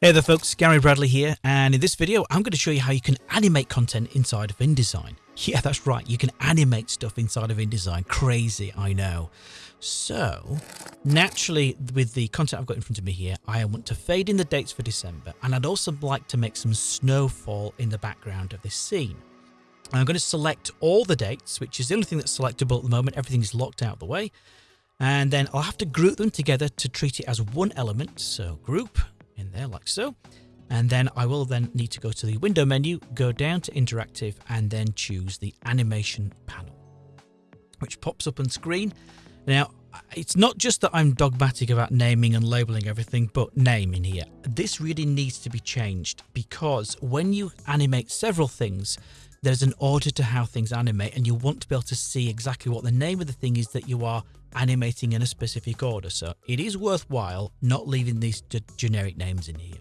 Hey there folks, Gary Bradley here, and in this video I'm going to show you how you can animate content inside of InDesign. Yeah, that's right, you can animate stuff inside of InDesign. Crazy, I know. So, naturally, with the content I've got in front of me here, I want to fade in the dates for December, and I'd also like to make some snowfall in the background of this scene. I'm going to select all the dates, which is the only thing that's selectable at the moment. Everything is locked out of the way. And then I'll have to group them together to treat it as one element. So group, in there like so. And then I will then need to go to the window menu, go down to interactive and then choose the animation panel, which pops up on screen. Now, it's not just that I'm dogmatic about naming and labeling everything, but name in here. This really needs to be changed because when you animate several things, there's an order to how things animate and you want to be able to see exactly what the name of the thing is that you are animating in a specific order. So it is worthwhile not leaving these generic names in here.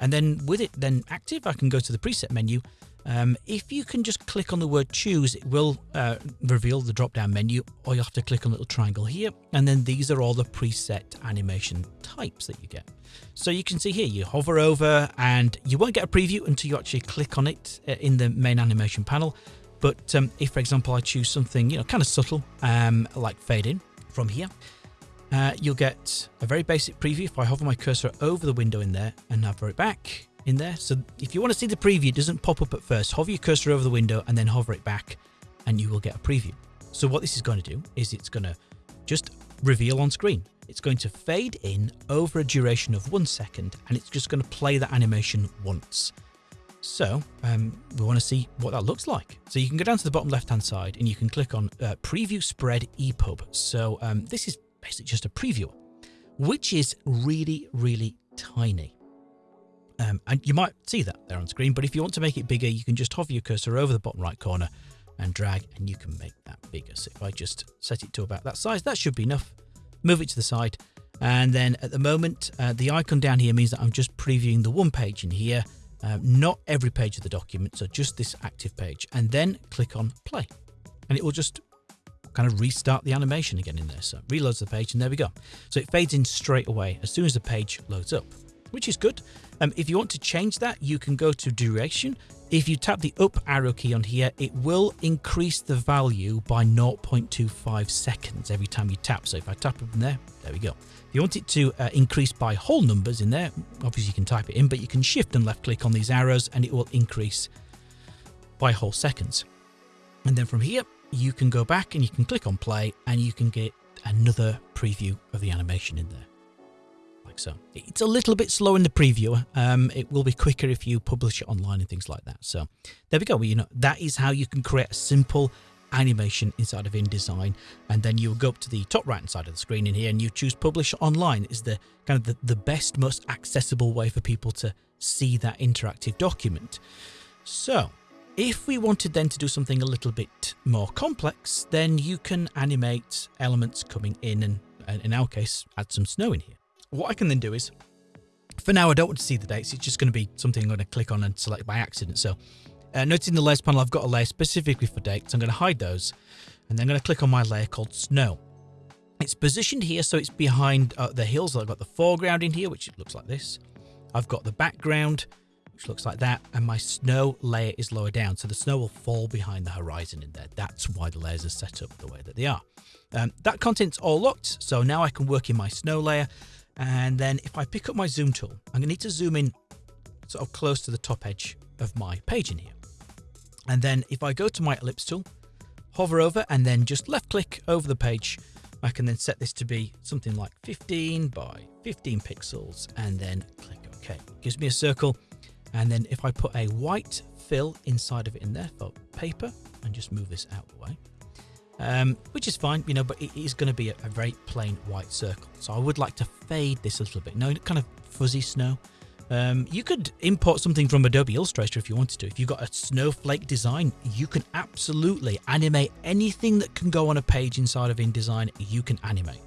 And then with it then active, I can go to the preset menu. Um, if you can just click on the word choose, it will uh, reveal the drop down menu, or you'll have to click on the little triangle here. And then these are all the preset animation types that you get. So you can see here, you hover over and you won't get a preview until you actually click on it uh, in the main animation panel. But um, if, for example, I choose something, you know, kind of subtle, um, like fade in from here, uh, you'll get a very basic preview if I hover my cursor over the window in there and hover it back in there. So if you want to see the preview, it doesn't pop up at first. Hover your cursor over the window and then hover it back and you will get a preview. So what this is going to do is it's going to just reveal on screen. It's going to fade in over a duration of one second and it's just going to play that animation once. So um, we want to see what that looks like. So you can go down to the bottom left hand side and you can click on uh, preview spread EPUB. So um, this is basically just a preview, which is really, really tiny. Um, and you might see that there on screen, but if you want to make it bigger, you can just hover your cursor over the bottom right corner and drag and you can make that bigger. So if I just set it to about that size, that should be enough. Move it to the side. And then at the moment, uh, the icon down here means that I'm just previewing the one page in here uh, not every page of the document, so just this active page, and then click on play. And it will just kind of restart the animation again in there. So reloads the page and there we go. So it fades in straight away as soon as the page loads up, which is good. Um, if you want to change that, you can go to duration. If you tap the up arrow key on here, it will increase the value by 0.25 seconds every time you tap. So if I tap in there, there we go. If you want it to uh, increase by whole numbers in there, obviously you can type it in, but you can shift and left click on these arrows and it will increase by whole seconds. And then from here, you can go back and you can click on play and you can get another preview of the animation in there. Like so. It's a little bit slow in the preview. Um, it will be quicker if you publish it online and things like that. So there we go. Well, you know, that is how you can create a simple animation inside of InDesign and then you go up to the top right hand side of the screen in here and you choose publish online is the kind of the, the best most accessible way for people to see that interactive document. So if we wanted then to do something a little bit more complex then you can animate elements coming in and, and in our case add some snow in here. What I can then do is for now I don't want to see the dates it's just going to be something I'm going to click on and select by accident so uh, noting the layers panel, I've got a layer specifically for dates. I'm going to hide those and then I'm going to click on my layer called snow. It's positioned here, so it's behind uh, the hills. I've got the foreground in here, which looks like this. I've got the background, which looks like that, and my snow layer is lower down, so the snow will fall behind the horizon in there. That's why the layers are set up the way that they are. Um, that content's all locked, so now I can work in my snow layer, and then if I pick up my zoom tool, I'm going to need to zoom in sort of close to the top edge of my page in here. And then if I go to my ellipse tool, hover over and then just left click over the page, I can then set this to be something like 15 by 15 pixels and then click OK. It gives me a circle. And then if I put a white fill inside of it in there for paper and just move this out of the way, um, which is fine, you know, but it is going to be a, a, very plain white circle. So I would like to fade this a little bit. No, kind of fuzzy snow. Um, you could import something from Adobe Illustrator if you wanted to. If you've got a snowflake design, you can absolutely animate anything that can go on a page inside of InDesign, you can animate.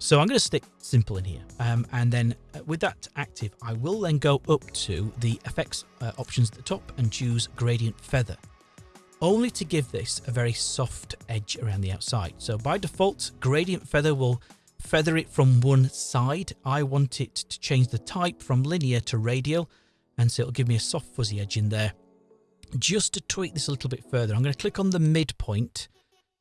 So I'm going to stick simple in here. Um, and then uh, with that active, I will then go up to the effects uh, options at the top and choose gradient feather only to give this a very soft edge around the outside. So by default, gradient feather will feather it from one side. I want it to change the type from linear to radial. And so it'll give me a soft fuzzy edge in there. Just to tweak this a little bit further, I'm going to click on the midpoint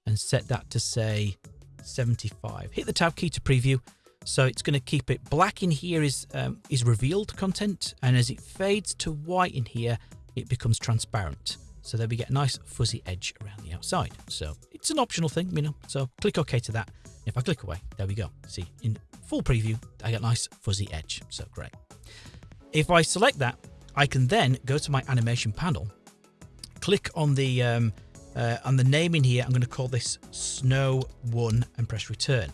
and set that to say 75. Hit the tab key to preview. So it's going to keep it black in here is um, is revealed content, and as it fades to white in here, it becomes transparent. So there we get a nice fuzzy edge around the outside. So it's an optional thing, you know. So click OK to that. If I click away, there we go. See, in full preview, I get a nice fuzzy edge. So great. If I select that, I can then go to my animation panel, click on the um, uh, on the name in here. I'm going to call this Snow One and press Return.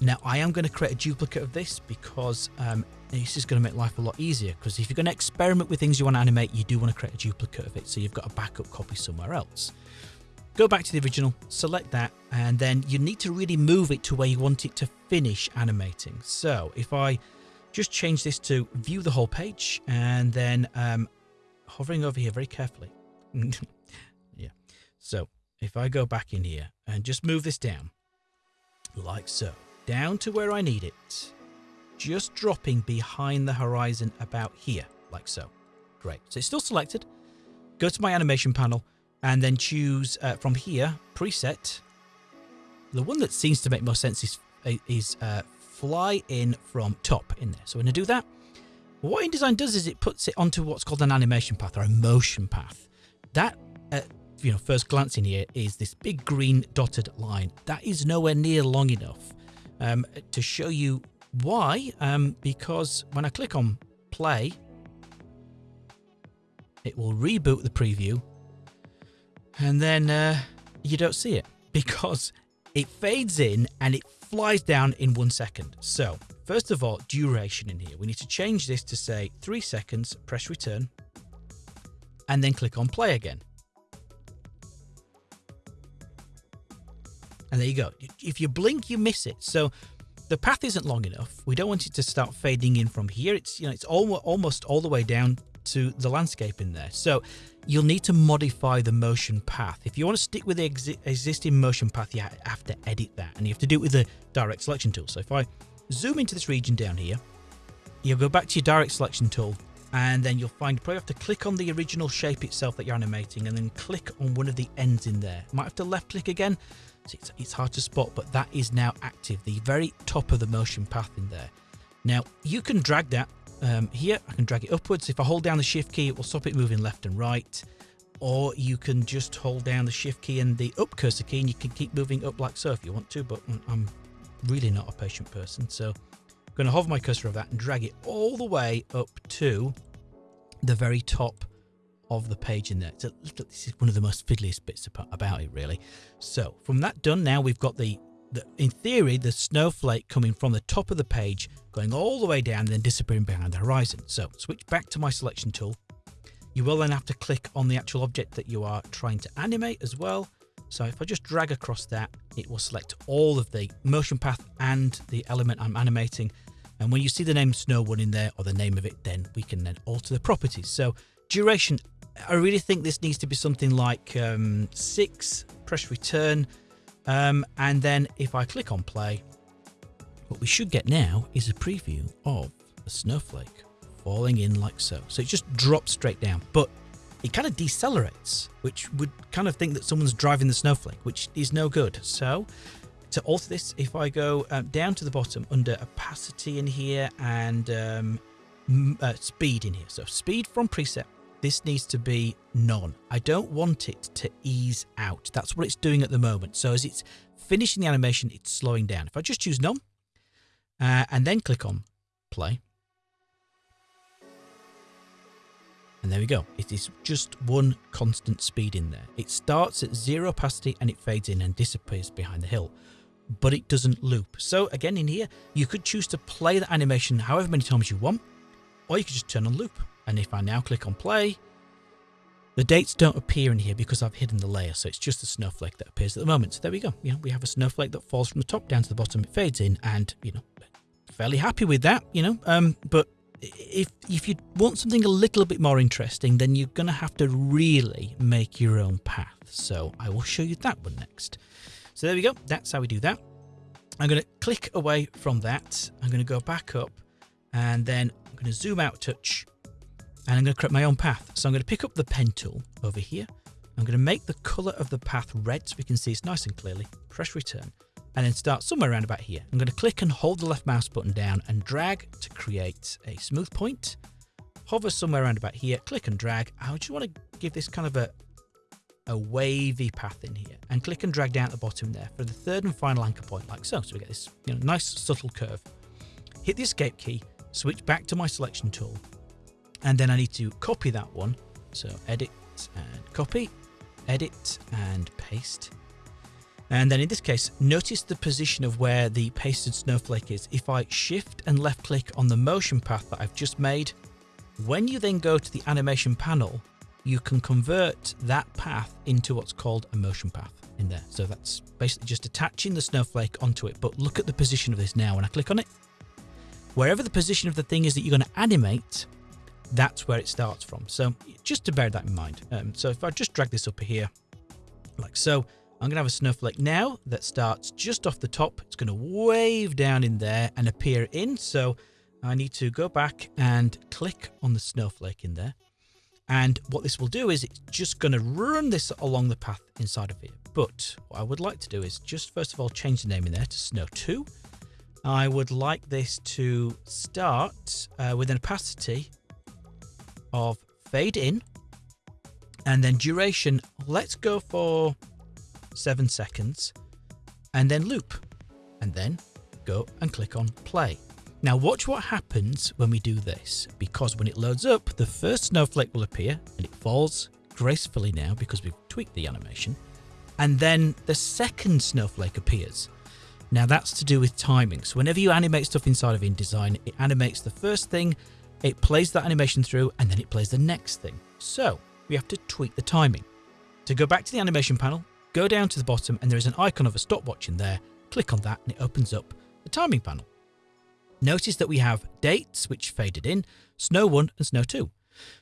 Now I am going to create a duplicate of this because um, this is going to make life a lot easier because if you're going to experiment with things you want to animate, you do want to create a duplicate of it so you've got a backup copy somewhere else. Go back to the original, select that, and then you need to really move it to where you want it to finish animating. So if I just change this to view the whole page and then um, hovering over here very carefully. yeah. So if I go back in here and just move this down like so down to where I need it, just dropping behind the horizon about here, like so. Great. So it's still selected. Go to my animation panel and then choose uh, from here, preset. The one that seems to make most sense is, is uh, fly in from top in there. So we're going to do that. What InDesign does is it puts it onto what's called an animation path or a motion path. That, uh, you know, first glance in here is this big green dotted line. That is nowhere near long enough um, to show you why. Um, because when I click on play, it will reboot the preview and then uh, you don't see it because it fades in and it flies down in one second. So first of all, duration in here. We need to change this to say three seconds, press return, and then click on play again. And there you go. If you blink, you miss it. So the path isn't long enough. We don't want it to start fading in from here. It's you know it's almost almost all the way down to the landscape in there. So you'll need to modify the motion path. If you want to stick with the exi existing motion path, you have to edit that, and you have to do it with the direct selection tool. So if I zoom into this region down here, you'll go back to your direct selection tool, and then you'll find probably have to click on the original shape itself that you're animating, and then click on one of the ends in there. Might have to left click again it's, it's hard to spot, but that is now active, the very top of the motion path in there. Now, you can drag that um, here. I can drag it upwards. If I hold down the shift key, it will stop it moving left and right. Or you can just hold down the shift key and the up cursor key and you can keep moving up like so if you want to, but I'm really not a patient person. So I'm going to hover my cursor over that and drag it all the way up to the very top of the page in there. It's a little, this is one of the most fiddliest bits about it, really. So from that done, now we've got the, the, in theory, the snowflake coming from the top of the page, going all the way down then disappearing behind the horizon. So switch back to my selection tool. You will then have to click on the actual object that you are trying to animate as well. So if I just drag across that, it will select all of the motion path and the element I'm animating. And when you see the name Snow One in there or the name of it, then we can then alter the properties. So duration I really think this needs to be something like um, six, press return, um, and then if I click on play, what we should get now is a preview of a snowflake falling in like so. So it just drops straight down, but it kind of decelerates, which would kind of think that someone's driving the snowflake, which is no good. So to alter this, if I go um, down to the bottom under opacity in here and um, uh, speed in here. So speed from preset this needs to be none. I don't want it to ease out. That's what it's doing at the moment. So as it's finishing the animation, it's slowing down. If I just choose none uh, and then click on play. And there we go. It is just one constant speed in there. It starts at zero opacity and it fades in and disappears behind the hill. But it doesn't loop. So again in here, you could choose to play the animation however many times you want. Or you could just turn on loop. And if I now click on play, the dates don't appear in here because I've hidden the layer, so it's just a snowflake that appears at the moment. So there we go. You know, we have a snowflake that falls from the top down to the bottom. It fades in, and you know, fairly happy with that. You know, um, but if if you want something a little bit more interesting, then you're gonna have to really make your own path. So I will show you that one next. So there we go. That's how we do that. I'm going to click away from that. I'm going to go back up and then I'm going to zoom out touch and I'm going to create my own path. So I'm going to pick up the pen tool over here. I'm going to make the color of the path red so we can see it's nice and clearly. Press return and then start somewhere around about here. I'm going to click and hold the left mouse button down and drag to create a smooth point. Hover somewhere around about here, click and drag. I just want to give this kind of a, a wavy path in here and click and drag down at the bottom there for the third and final anchor point like so. So we get this you know, nice subtle curve. Hit the escape key, switch back to my selection tool, and then I need to copy that one. So edit and copy, edit and paste. And then in this case, notice the position of where the pasted snowflake is. If I shift and left click on the motion path that I've just made, when you then go to the animation panel, you can convert that path into what's called a motion path in there. So that's basically just attaching the snowflake onto it. But look at the position of this now. When I click on it, wherever the position of the thing is that you're going to animate, that's where it starts from. So just to bear that in mind. Um, so if I just drag this up here, like so, I'm going to have a snowflake now that starts just off the top. It's going to wave down in there and appear in. So I need to go back and click on the snowflake in there. And what this will do is it's just going to run this along the path inside of here. But what I would like to do is just first of all change the name in there to Snow 2. I would like this to start uh, with an opacity of fade in and then duration. Let's go for seven seconds and then loop and then go and click on play. Now watch what happens when we do this, because when it loads up, the first snowflake will appear and it falls gracefully now because we've tweaked the animation. And then the second snowflake appears. Now that's to do with timing. So whenever you animate stuff inside of InDesign, it animates the first thing, it plays that animation through, and then it plays the next thing. So we have to tweak the timing. To go back to the animation panel, go down to the bottom and there is an icon of a stopwatch in there. Click on that and it opens up the timing panel. Notice that we have dates, which faded in, Snow 1 and Snow 2.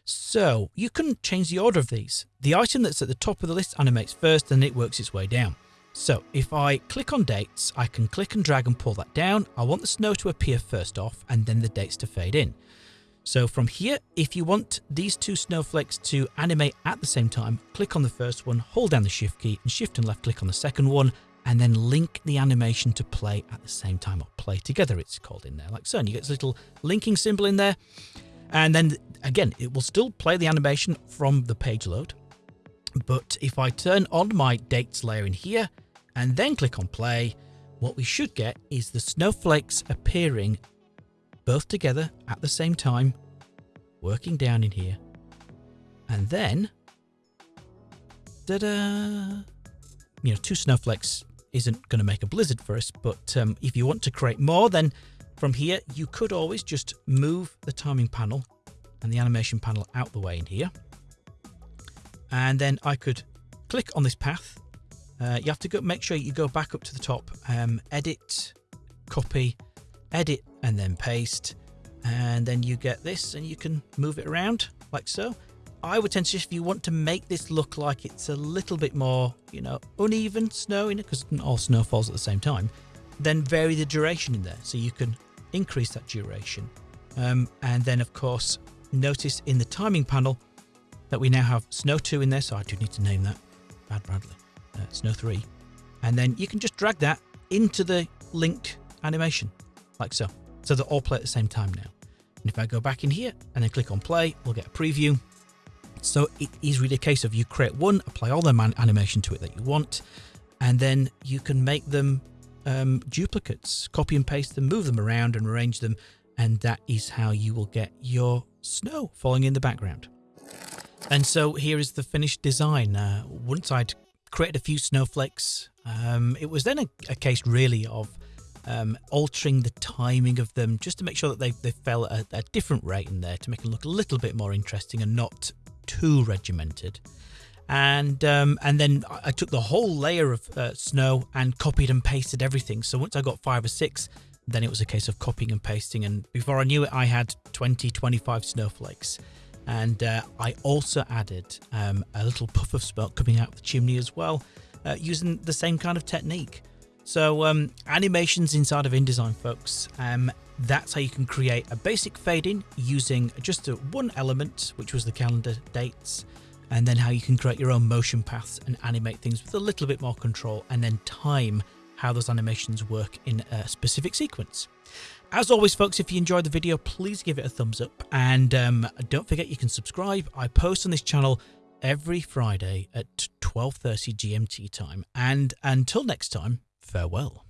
So you can change the order of these. The item that's at the top of the list animates first and it works its way down. So if I click on dates, I can click and drag and pull that down. I want the snow to appear first off and then the dates to fade in. So from here, if you want these two snowflakes to animate at the same time, click on the first one, hold down the shift key and shift and left click on the second one and then link the animation to play at the same time or play together it's called in there. Like so and you get this little linking symbol in there. And then again it will still play the animation from the page load. But if I turn on my dates layer in here and then click on play what we should get is the snowflakes appearing both together at the same time working down in here and then da-da you know two snowflakes isn't going to make a blizzard for us, but um, if you want to create more, then from here, you could always just move the timing panel and the animation panel out the way in here. And then I could click on this path. Uh, you have to go, make sure you go back up to the top, um, edit, copy, edit, and then paste. And then you get this and you can move it around like so. I would tend to, if you want to make this look like it's a little bit more, you know, uneven snow in it, because all snow falls at the same time, then vary the duration in there. So you can increase that duration. Um, and then, of course, notice in the timing panel that we now have Snow 2 in there. So I do need to name that. Bad Bradley. Uh, Snow 3. And then you can just drag that into the linked animation, like so. So they all play at the same time now. And if I go back in here and then click on play, we'll get a preview. So it is really a case of you create one, apply all the animation to it that you want, and then you can make them um, duplicates, copy and paste them, move them around and arrange them. And that is how you will get your snow falling in the background. And so here is the finished design. Uh, once I'd created a few snowflakes, um, it was then a, a case really of um, altering the timing of them just to make sure that they, they fell at a, a, different rate in there to make them look a little bit more interesting and not too regimented. And um, and then I took the whole layer of uh, snow and copied and pasted everything. So once I got five or six, then it was a case of copying and pasting. And before I knew it, I had 20, 25 snowflakes. And uh, I also added um, a little puff of smoke coming out of the chimney as well, uh, using the same kind of technique. So um, animations inside of InDesign, folks. Um, that's how you can create a basic fading using just one element, which was the calendar dates, and then how you can create your own motion paths and animate things with a little bit more control, and then time how those animations work in a specific sequence. As always, folks, if you enjoyed the video, please give it a thumbs up, and um, don't forget you can subscribe. I post on this channel every Friday at 12:30 GMT time. And until next time, farewell.